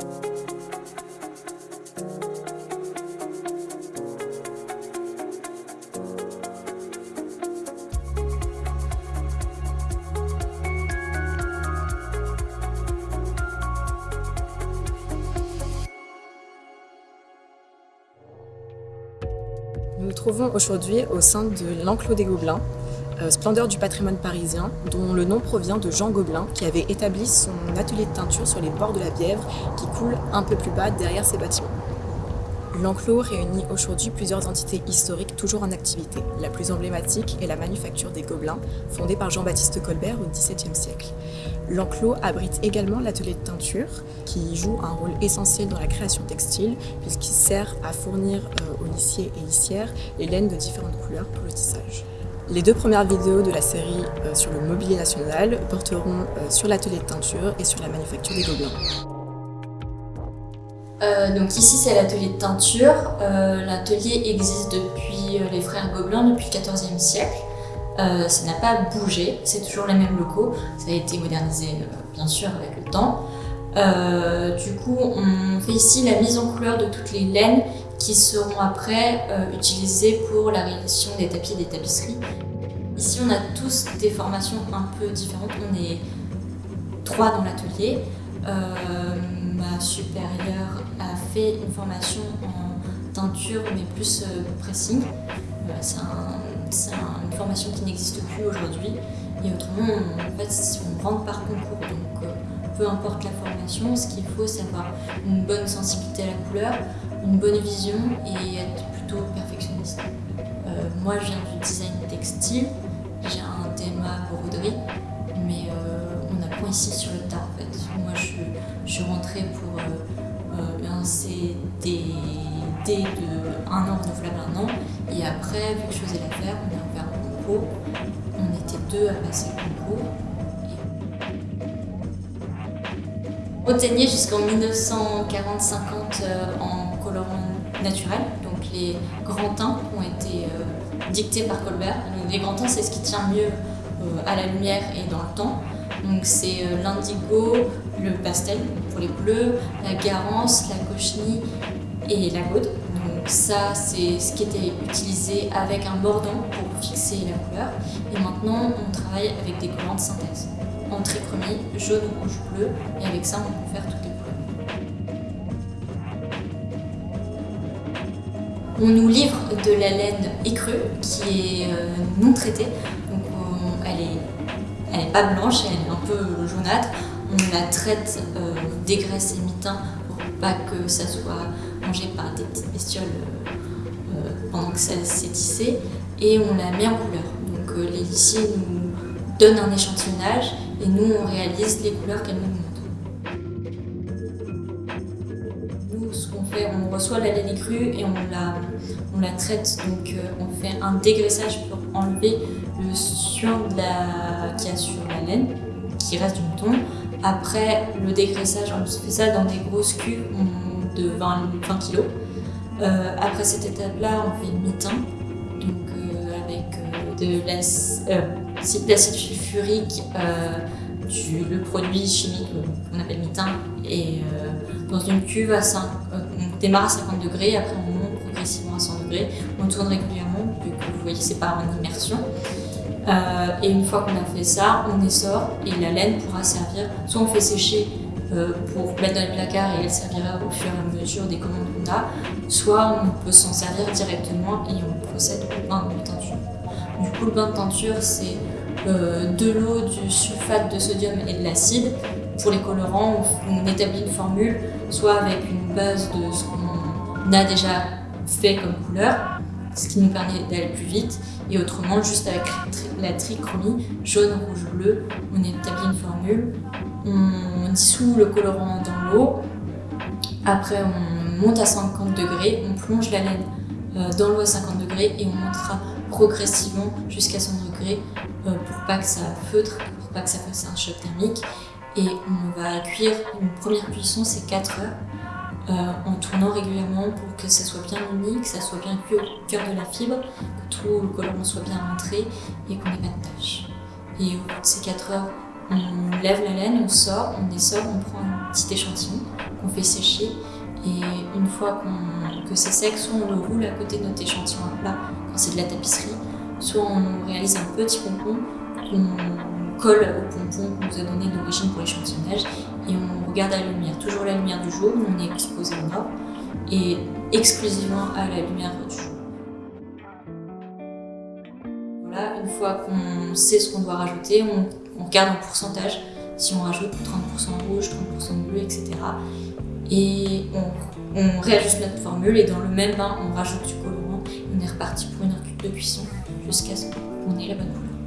Nous nous trouvons aujourd'hui au sein de l'enclos des Gobelins, splendeur du patrimoine parisien, dont le nom provient de Jean Gobelin, qui avait établi son atelier de teinture sur les bords de la Bièvre, qui coule un peu plus bas derrière ces bâtiments. L'enclos réunit aujourd'hui plusieurs entités historiques toujours en activité. La plus emblématique est la manufacture des Gobelins, fondée par Jean-Baptiste Colbert au XVIIe siècle. L'enclos abrite également l'atelier de teinture, qui joue un rôle essentiel dans la création textile, puisqu'il sert à fournir euh, aux lissiers et lissières les laines de différentes couleurs pour le tissage. Les deux premières vidéos de la série euh, sur le mobilier national porteront euh, sur l'atelier de teinture et sur la manufacture des Gobelins. Euh, donc ici c'est l'atelier de teinture. L'atelier existe depuis les frères Gobelins depuis le XIVe siècle. ça n'a pas bougé, c'est toujours les mêmes locaux. Ça a été modernisé bien sûr avec le temps. du coup on fait ici la mise en couleur de toutes les laines qui seront après utilisées pour la réalisation des tapis et des tapisseries. Ici on a tous des formations un peu différentes. On est trois dans l'atelier. ma supérieure a fait une formation en teinture mais plus euh, pressing. Euh, c'est une formation qui n'existe plus aujourd'hui. Et autrement, en fait, on rentre par concours. Euh, peu importe la formation, ce qu'il faut, c'est avoir une bonne sensibilité à la couleur, une bonne vision et être plutôt perfectionniste. moi, je viens du design textile. J'ai un DMA broderie, mais on apprend ici sur le tas, en fait. Moi, je, suis rentrée pour c'est des dés de un an renouvelable un an. Et après, vu que je faisais l'affaire, on a ouvert un concours. On était deux à passer le concours. Teignait jusqu'en 1940-50 euh, en colorant naturel. Donc les grands teints ont été euh, dictés par Colbert. les grands teints, c'est ce qui tient mieux euh, à la lumière et dans le temps. Donc c'est l'indigo, le pastel pour les bleus, la garance, la cochenille et la gaude. Donc ça, c'est ce qui était utilisé avec un mordant pour fixer la couleur. Et maintenant, on travaille avec des collants de synthèse en trichromie, jaune, rouge, bleu. Et avec ça, on peut faire toutes les couleurs. On nous livre de la laine écrue qui est euh, non traitée. Donc elle est, elle est pas blanche, elle est un peu jaunâtre on la traite euh, dégraisse et mitin pour pas que ça soit mangé par des petites bestioles euh, euh, pendant que ça s'est tissé et on la met en couleur. Donc lissiers nous donnent un échantillonnage et nous on réalise les couleurs qu'elles nous montrent. Nous ce qu'on fait, on reçoit la laine crue et on la, on la traite, donc on fait un dégraissage pour enlever le suin qu'il y a sur la laine qui reste du mouton après le dégraissage, on fait ça dans des grosses cuves de 20, 20 kg. après cette étape-là, on fait une mitin, donc euh, avec euh, de l'acide sulfurique, euh, du, le produit chimique qu'on appelle mitin, et dans une cuve à 5, on démarre à 50 degrés, après on monte progressivement à 100 degrés, on tourne régulièrement, vu que vous voyez c'est pas en immersion. Euh, et une fois qu'on a fait ça, on essore et la laine pourra servir, soit on fait sécher euh, pour mettre dans le placard et elle servira au fur et à mesure des commandes qu'on a, soit on peut s'en servir directement et on procède au bain de teinture. Du coup, le bain de teinture, c'est euh, de l'eau, du sulfate de sodium et de l'acide. Pour les colorants, on, établit une formule, soit avec une base de ce qu'on a déjà fait comme couleur, ce qui nous permet d'aller plus vite, et autrement, juste avec la trichromie, jaune, rouge, bleu, on établit une formule, on dissout le colorant dans l'eau, après on monte à 50 degrés, on plonge la laine euh, dans l'eau à 50 degrés et on montera progressivement jusqu'à 100 degrés euh, pour pas que ça feutre, pour pas que ça fasse un choc thermique. Et on va cuire, une première cuisson c'est 4 heures euh, en tournant régulièrement pour que ça soit bien uni, que ça soit bien cuit au cœur de la fibre, que tout le colorant soit bien rentré et qu'on n'ait pas de taches. Et au bout de ces 4 heures, on lève la laine, on sort, on essore, on prend un petit échantillon, qu'on fait sécher. Et une fois que c'est sec, soit on le roule à côté de notre échantillon à plat quand c'est de la tapisserie, soit on réalise un petit pompon qu'on colle au pompon qu'on nous a donné d'origine pour l'échantillonnage et on regarde à la lumière, toujours la lumière du jour, on est exposé au nord et exclusivement à la lumière du jour. Voilà, une fois qu'on sait ce qu'on doit rajouter, on, regarde en pourcentage si on rajoute 30% rouge, 30% bleu, etc. Et on, réajuste notre formule et dans le même bain, on rajoute du colorant on est reparti pour une de cuisson jusqu'à ce qu'on ait la bonne couleur.